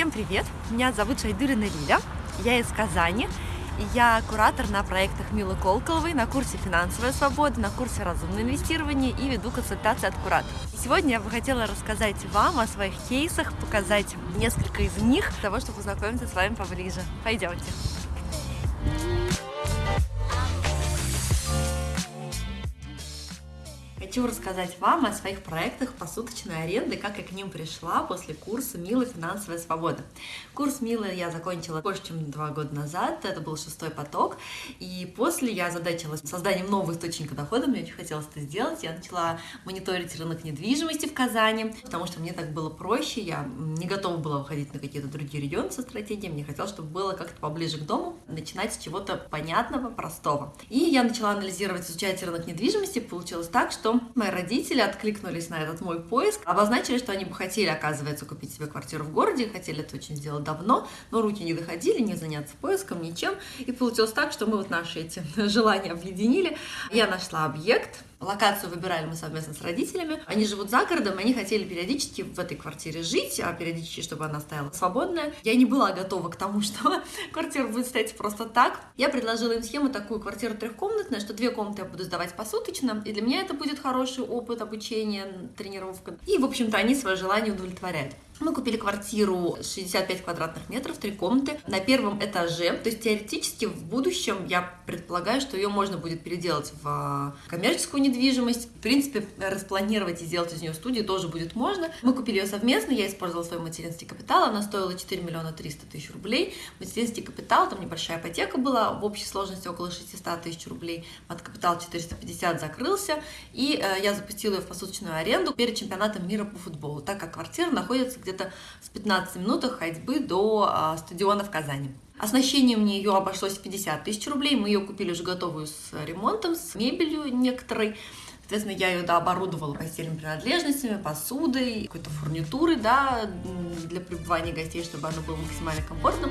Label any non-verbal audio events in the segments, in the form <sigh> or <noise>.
Всем привет! Меня зовут Шайдурина Лиля, я из Казани, я куратор на проектах Милы Колколовой, на курсе «Финансовая свобода», на курсе «Разумное инвестирование» и веду консультации от куратора. Сегодня я бы хотела рассказать вам о своих кейсах, показать несколько из них, для того, чтобы познакомиться с вами поближе. Пойдемте! Хочу рассказать вам о своих проектах посуточной аренды, как я к ним пришла после курса «Мила. Финансовая свобода». Курс «Мила» я закончила больше, чем два года назад, это был шестой поток, и после я задачилась созданием нового источника дохода, мне очень хотелось это сделать, я начала мониторить рынок недвижимости в Казани, потому что мне так было проще, я не готова была выходить на какие-то другие регионы со стратегией, мне хотелось, чтобы было как-то поближе к дому, начинать с чего-то понятного, простого. И я начала анализировать, изучать рынок недвижимости, получилось так, что мои родители откликнулись на этот мой поиск, обозначили, что они бы хотели, оказывается, купить себе квартиру в городе, хотели это очень сделать давно, но руки не доходили, не заняться поиском, ничем. И получилось так, что мы вот наши эти <laughs> желания объединили. Я нашла объект, Локацию выбирали мы совместно с родителями. Они живут за городом, они хотели периодически в этой квартире жить, а периодически, чтобы она стояла свободная. Я не была готова к тому, <laughs> что квартира будет стоять просто так. Я предложила им схему такую квартиру трехкомнатная, что две комнаты я буду сдавать посуточно, и для меня это будет хороший опыт обучения, тренировка. И, в общем-то, они свое желание удовлетворяют. Мы купили квартиру 65 квадратных метров, три комнаты на первом этаже. То есть теоретически в будущем я предполагаю, что ее можно будет переделать в а, коммерческую недвижимость. В принципе, распланировать и сделать из нее студию тоже будет можно. Мы купили ее совместно, я использовала свой материнский капитал, она стоила 4 миллиона 300 тысяч рублей. Материнский капитал, там небольшая ипотека была, в общей сложности около 600 тысяч рублей. От капитал 450 закрылся, и э, я запустила ее в посуточную аренду перед чемпионатом мира по футболу, так как квартира находится где где-то с 15 минутах ходьбы до а, стадиона в Казани. Оснащение мне ее обошлось в 50 тысяч рублей. Мы ее купили уже готовую с ремонтом, с мебелью некоторой. Соответственно, я ее да, оборудовала постельными принадлежностями, посудой, какой-то фурнитурой да, для пребывания гостей, чтобы оно было максимально комфортным.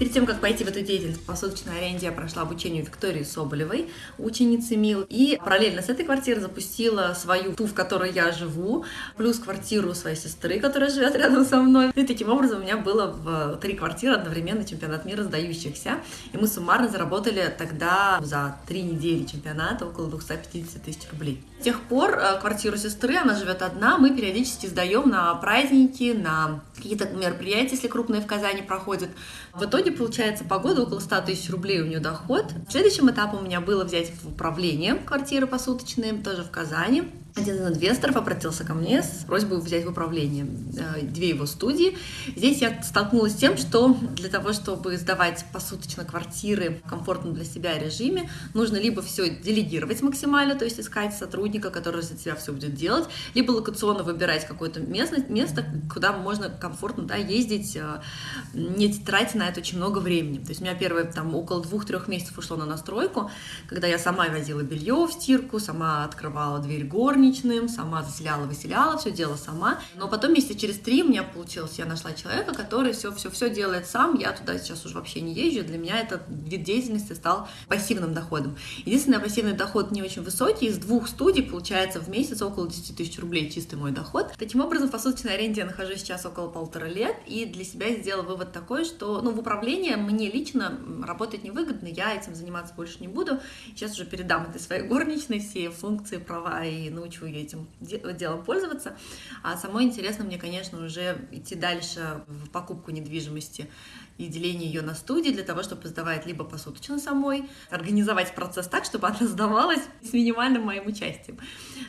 Перед тем, как пойти в эту деятельность по посуточной аренде, я прошла обучение у Виктории Соболевой, ученицы МИЛ. И параллельно с этой квартиры запустила свою, ту, в которой я живу, плюс квартиру своей сестры, которая живет рядом со мной. И таким образом у меня было в три квартиры одновременно чемпионат мира сдающихся. И мы суммарно заработали тогда за три недели чемпионата около 250 тысяч рублей. С тех пор э, квартиру сестры, она живет одна, мы периодически сдаем на праздники, на какие-то мероприятия, если крупные в Казани проходят. В итоге получается по году около 100 тысяч рублей у нее доход. Следующим этапом у меня было взять в управление квартиры посуточные, тоже в Казани. Один из инвесторов обратился ко мне с просьбой взять в управление э, две его студии. Здесь я столкнулась с тем, что для того, чтобы сдавать посуточно квартиры в комфортном для себя режиме, нужно либо все делегировать максимально, то есть искать сотрудника, который за тебя все будет делать, либо локационно выбирать какое-то место, место, куда можно комфортно да, ездить, э, не тратя на это очень много времени. То есть у меня первые там около двух-трех месяцев ушло на настройку, когда я сама возила белье в стирку, сама открывала дверь горни, горничным, сама заселяла, выселяла, все делала сама. Но потом месяца через три у меня получилось, я нашла человека, который все-все-все делает сам, я туда сейчас уже вообще не езжу, для меня этот вид деятельности стал пассивным доходом. Единственное, пассивный доход не очень высокий, из двух студий получается в месяц около 10 тысяч рублей чистый мой доход. Таким образом, в посуточной аренде я нахожусь сейчас около полутора лет, и для себя сделала вывод такой, что ну, в управлении мне лично работать невыгодно, я этим заниматься больше не буду. Сейчас уже передам этой своей горничной все функции, права и научу научу этим делом пользоваться. А самое интересное мне, конечно, уже идти дальше в покупку недвижимости и деление ее на студии для того, чтобы сдавать либо посуточно самой, организовать процесс так, чтобы она сдавалась <laughs> с минимальным моим участием,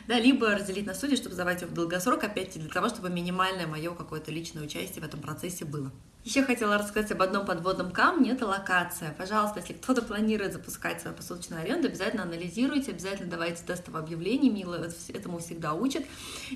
да, либо разделить на студии, чтобы сдавать ее в долгосрок, опять для того, чтобы минимальное мое какое-то личное участие в этом процессе было. Еще хотела рассказать об одном подводном камне, это локация. Пожалуйста, если кто-то планирует запускать свою посуточную аренду, обязательно анализируйте, обязательно давайте тестовое объявление, Мила этому всегда учит.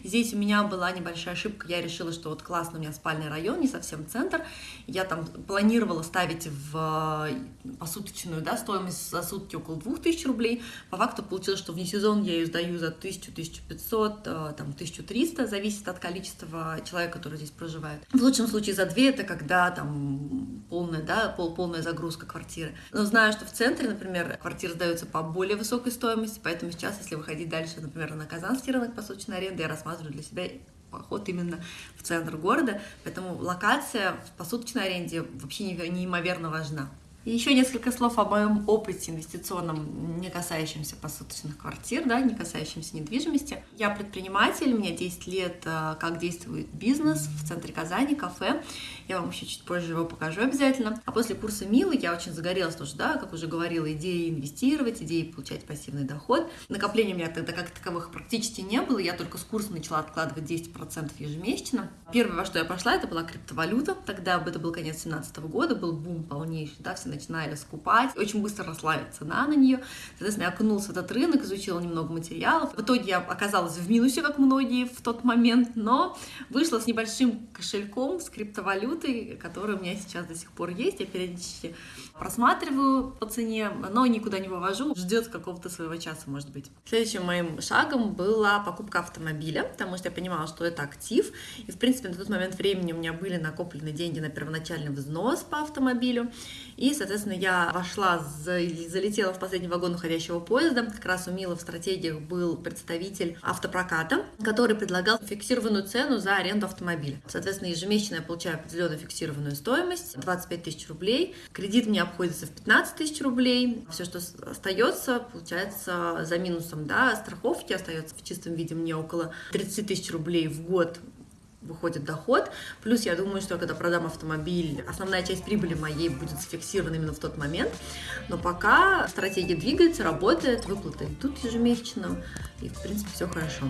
Здесь у меня была небольшая ошибка, я решила, что вот классно, у меня спальный район, не совсем центр, я там планировала ставить в э, посуточную да, стоимость за сутки около 2000 рублей, по факту получилось, что вне сезон я ее сдаю за 1000-1500, э, там 1300, зависит от количества человека, который здесь проживает. В лучшем случае за 2 это когда всегда там полная, да, пол, полная загрузка квартиры. Но знаю, что в центре, например, квартиры сдаются по более высокой стоимости, поэтому сейчас, если выходить дальше, например, на Казанский рынок посуточной аренды, я рассматриваю для себя поход именно в центр города, поэтому локация в посуточной аренде вообще неимоверно важна. Еще несколько слов о моем опыте инвестиционном, не касающемся посуточных квартир, да, не касающемся недвижимости. Я предприниматель, меня 10 лет, э, как действует бизнес в центре Казани, кафе. Я вам еще чуть позже его покажу обязательно. А после курса Милы я очень загорелась тоже, да, как уже говорила, идеей инвестировать, идеей получать пассивный доход. Накопления у меня тогда как таковых практически не было, я только с курса начала откладывать 10% ежемесячно. Первое, во что я пошла, это была криптовалюта. Тогда это был конец 2017 года, был бум полнейший, да, все начинали скупать. Очень быстро росла цена на нее. Соответственно, я окунулась в этот рынок, изучила немного материалов. В итоге я оказалась в минусе, как многие в тот момент, но вышла с небольшим кошельком, с криптовалютой, которая у меня сейчас до сих пор есть. Я периодически просматриваю по цене, но никуда не вывожу. Ждет какого-то своего часа, может быть. Следующим моим шагом была покупка автомобиля, потому что я понимала, что это актив. И, в принципе, на тот момент времени у меня были накоплены деньги на первоначальный взнос по автомобилю. И, соответственно, я вошла, залетела в последний вагон уходящего поезда. Как раз у Мила в стратегиях был представитель автопроката, который предлагал фиксированную цену за аренду автомобиля. Соответственно, ежемесячно я получаю определенную фиксированную стоимость, 25 тысяч рублей. Кредит мне обходится в 15 тысяч рублей. Все, что остается, получается за минусом да, страховки, остается в чистом виде мне около 30 тысяч рублей в год выходит доход. Плюс я думаю, что когда продам автомобиль, основная часть прибыли моей будет зафиксирована именно в тот момент. Но пока стратегия двигается, работает, выплаты идут ежемесячно, и в принципе все хорошо.